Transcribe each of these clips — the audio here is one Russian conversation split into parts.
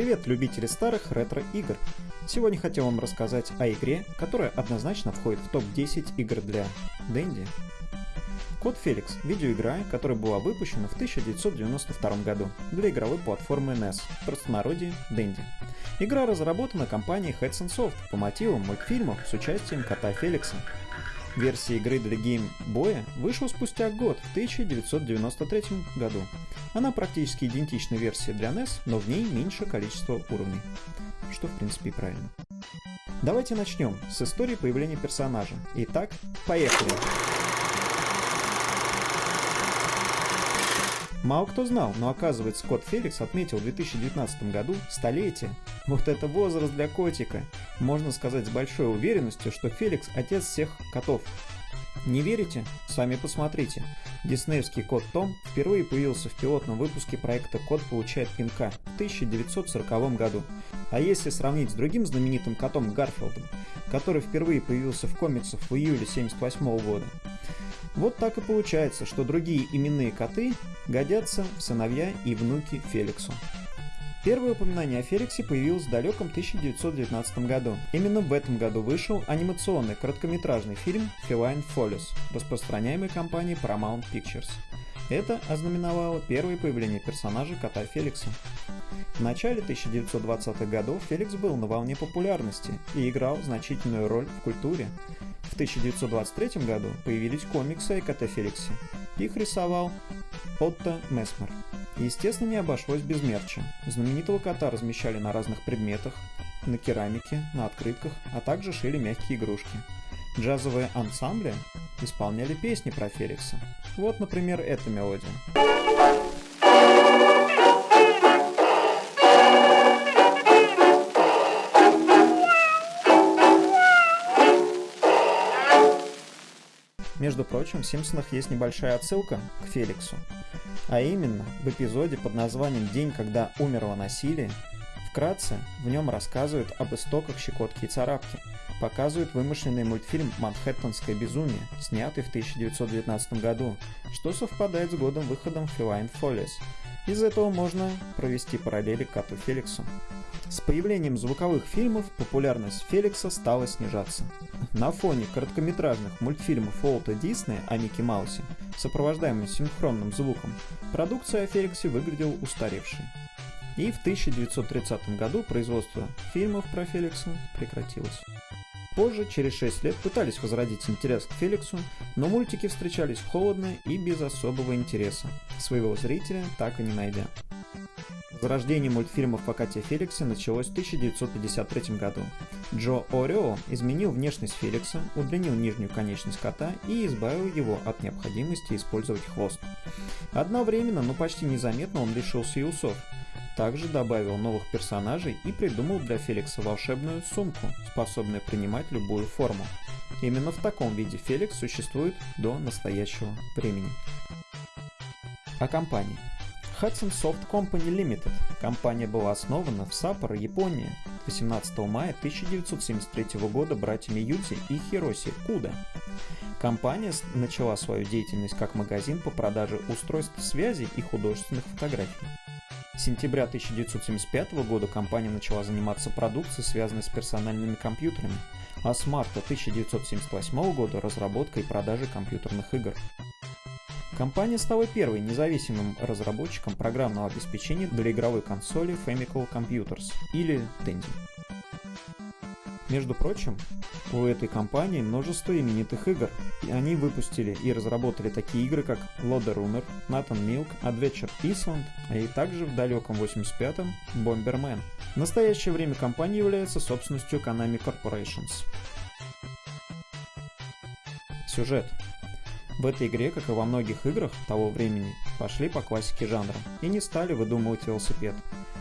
Привет, любители старых ретро-игр! Сегодня хотел вам рассказать о игре, которая однозначно входит в топ-10 игр для Дэнди. Код Феликс – видеоигра, которая была выпущена в 1992 году для игровой платформы NES, в простонародье Дэнди. Игра разработана компанией Hudson Soft по мотивам мультфильмов с участием кота Феликса. Версия игры для Game Boy вышла спустя год, в 1993 году. Она практически идентична версии для NES, но в ней меньше количество уровней. Что в принципе правильно. Давайте начнем с истории появления персонажа. Итак, поехали! Мало кто знал, но оказывается кот Феликс отметил в 2019 году столетие. Вот это возраст для котика. Можно сказать с большой уверенностью, что Феликс отец всех котов. Не верите? Сами посмотрите. Диснеевский кот Том впервые появился в пилотном выпуске проекта «Кот получает пинка» в 1940 году. А если сравнить с другим знаменитым котом Гарфилдом, который впервые появился в комиксах в июле 1978 года, вот так и получается, что другие именные коты годятся в сыновья и внуки Феликсу. Первое упоминание о Феликсе появилось в далеком 1919 году. Именно в этом году вышел анимационный короткометражный фильм Feline Follies, распространяемый компанией Paramount Pictures. Это ознаменовало первое появление персонажа кота Феликса. В начале 1920-х годов Феликс был на волне популярности и играл значительную роль в культуре. В 1923 году появились комиксы о коте Феликсе. Их рисовал Отто Месмер. Естественно, не обошлось без мерча. Знаменитого кота размещали на разных предметах, на керамике, на открытках, а также шили мягкие игрушки. Джазовые ансамбли исполняли песни про Феликса. Вот, например, эта мелодия. Между прочим, в «Симпсонах» есть небольшая отсылка к Феликсу. А именно, в эпизоде под названием «День, когда умерло насилие» вкратце в нем рассказывают об истоках щекотки и царапки, показывают вымышленный мультфильм «Манхэттенское безумие», снятый в 1919 году, что совпадает с годом выходом Feline Follies. Из этого можно провести параллели к коту Феликсу. С появлением звуковых фильмов популярность Феликса стала снижаться. На фоне короткометражных мультфильмов Уолта Диснея о Микки Маусе, сопровождаемым синхронным звуком, продукция о Феликсе выглядела устаревшей. И в 1930 году производство фильмов про Феликса прекратилось. Позже, через 6 лет, пытались возродить интерес к Феликсу, но мультики встречались холодно и без особого интереса, своего зрителя так и не найдя. Зарождение мультфильмов о коте Феликсе началось в 1953 году. Джо Орео изменил внешность Феликса, удлинил нижнюю конечность кота и избавил его от необходимости использовать хвост. Одновременно, но почти незаметно он лишился и усов. Также добавил новых персонажей и придумал для Феликса волшебную сумку, способную принимать любую форму. Именно в таком виде Феликс существует до настоящего времени. О компании. Hudson Soft Company Limited. Компания была основана в Саппоро, Япония, 18 мая 1973 года братьями Юти и Хироси Куда. Компания начала свою деятельность как магазин по продаже устройств связи и художественных фотографий. С сентября 1975 года компания начала заниматься продукцией, связанной с персональными компьютерами, а с марта 1978 года разработкой и продажей компьютерных игр. Компания стала первой независимым разработчиком программного обеспечения для игровой консоли Famicom Computers, или Tandy. Между прочим, у этой компании множество именитых игр. И они выпустили и разработали такие игры, как Loader Runner, Nathan Milk, Adventure Island, а и также в далеком 85-м Bomberman. В настоящее время компания является собственностью Konami Corporations. Сюжет. В этой игре, как и во многих играх того времени, пошли по классике жанра и не стали выдумывать велосипед.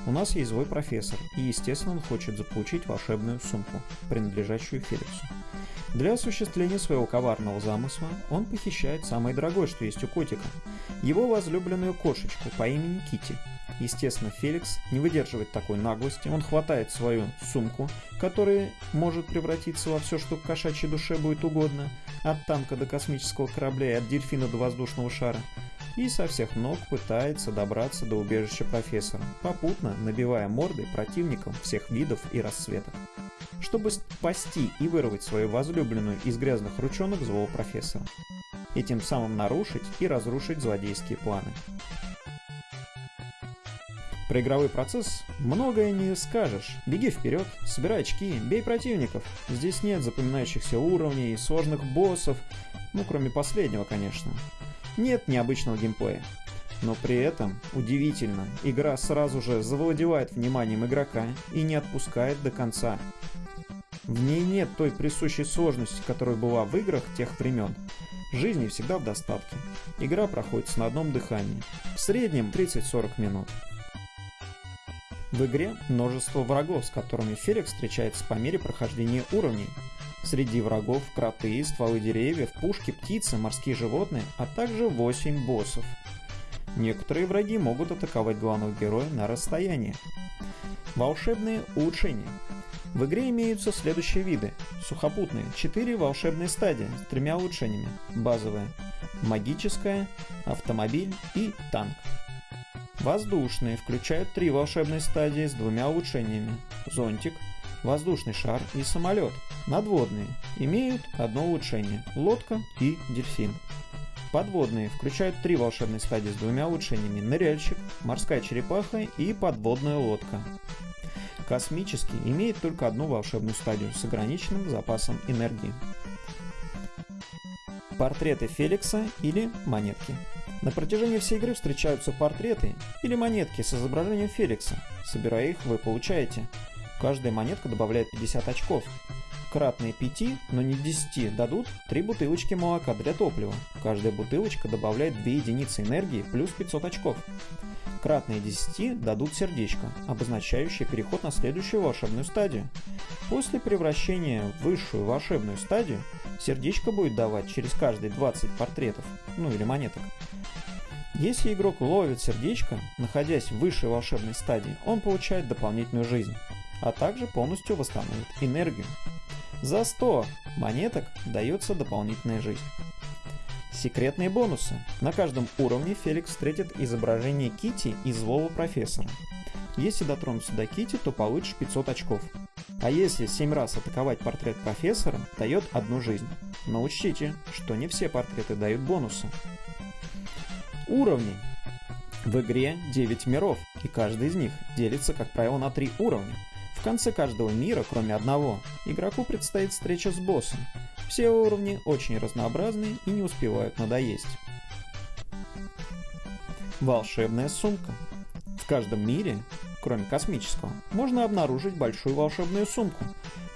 У нас есть злой профессор, и естественно он хочет заполучить волшебную сумку, принадлежащую Феликсу. Для осуществления своего коварного замысла он похищает самое дорогое, что есть у котика, его возлюбленную кошечку по имени Кити. Естественно, Феликс не выдерживает такой наглости, он хватает свою сумку, которая может превратиться во все, что кошачьей душе будет угодно, от танка до космического корабля и от дельфина до воздушного шара, и со всех ног пытается добраться до убежища профессора, попутно набивая морды противникам всех видов и расцветок. Чтобы спасти и вырвать свою возлюбленную из грязных ручонок злого профессора. И тем самым нарушить и разрушить злодейские планы. Про игровой процесс многое не скажешь. Беги вперед, собирай очки, бей противников. Здесь нет запоминающихся уровней, сложных боссов, ну кроме последнего, конечно. Нет необычного геймплея. Но при этом, удивительно, игра сразу же завладевает вниманием игрока и не отпускает до конца. В ней нет той присущей сложности, которая была в играх тех времен. Жизни всегда в достатке. Игра проходит на одном дыхании. В среднем 30-40 минут. В игре множество врагов, с которыми Феликс встречается по мере прохождения уровней. Среди врагов кроты, стволы деревьев, пушки, птицы, морские животные, а также 8 боссов. Некоторые враги могут атаковать главного героя на расстоянии. Волшебные улучшения. В игре имеются следующие виды. Сухопутные – 4 волшебные стадии с тремя улучшениями. Базовая – магическая, автомобиль и танк. Воздушные включают три волшебные стадии с двумя улучшениями. Зонтик, воздушный шар и самолет. Надводные имеют одно улучшение – лодка и дельфин. Подводные включают три волшебные стадии с двумя улучшениями – ныряльщик, морская черепаха и подводная лодка. Космический имеет только одну волшебную стадию с ограниченным запасом энергии. Портреты Феликса или монетки. На протяжении всей игры встречаются портреты или монетки с изображением Феликса. Собирая их, вы получаете. Каждая монетка добавляет 50 очков. Кратные 5, но не 10, дадут 3 бутылочки молока для топлива. Каждая бутылочка добавляет 2 единицы энергии плюс 500 очков. Кратные 10 дадут сердечко, обозначающее переход на следующую волшебную стадию. После превращения в высшую волшебную стадию, сердечко будет давать через каждые 20 портретов, ну или монеток. Если игрок ловит сердечко, находясь в высшей волшебной стадии, он получает дополнительную жизнь, а также полностью восстановит энергию. За 100 монеток дается дополнительная жизнь. Секретные бонусы. На каждом уровне Феликс встретит изображение Кити и злого профессора. Если дотронуться до Кити, то получишь 500 очков. А если 7 раз атаковать портрет профессора, дает одну жизнь. Но учтите, что не все портреты дают бонусы. Уровни. В игре 9 миров, и каждый из них делится, как правило, на 3 уровня. В конце каждого мира, кроме одного, игроку предстоит встреча с боссом, все уровни очень разнообразны и не успевают надоесть. Волшебная сумка. В каждом мире, кроме космического, можно обнаружить большую волшебную сумку.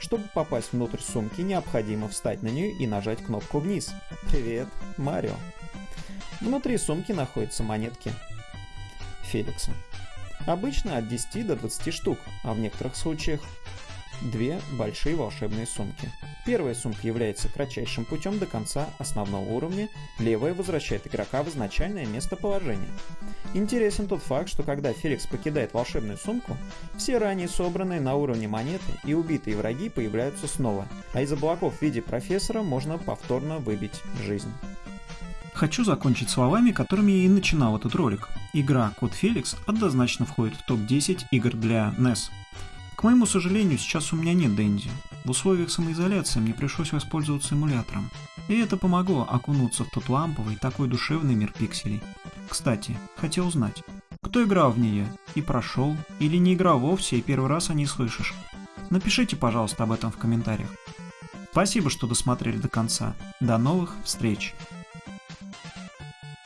Чтобы попасть внутрь сумки, необходимо встать на нее и нажать кнопку вниз. Привет, Марио. Внутри сумки находятся монетки Феликса. Обычно от 10 до 20 штук, а в некоторых случаях две большие волшебные сумки. Первая сумка является кратчайшим путем до конца основного уровня, левая возвращает игрока в изначальное местоположение. Интересен тот факт, что когда Феликс покидает волшебную сумку, все ранее собранные на уровне монеты и убитые враги появляются снова, а из облаков в виде профессора можно повторно выбить жизнь. Хочу закончить словами, которыми я и начинал этот ролик. Игра Код Феликс однозначно входит в топ-10 игр для NES. К моему сожалению, сейчас у меня нет Дэнди. В условиях самоизоляции мне пришлось воспользоваться эмулятором. И это помогло окунуться в тот ламповый, такой душевный мир пикселей. Кстати, хотел узнать, кто играл в нее и прошел, или не играл вовсе и первый раз о ней слышишь? Напишите, пожалуйста, об этом в комментариях. Спасибо, что досмотрели до конца. До новых встреч!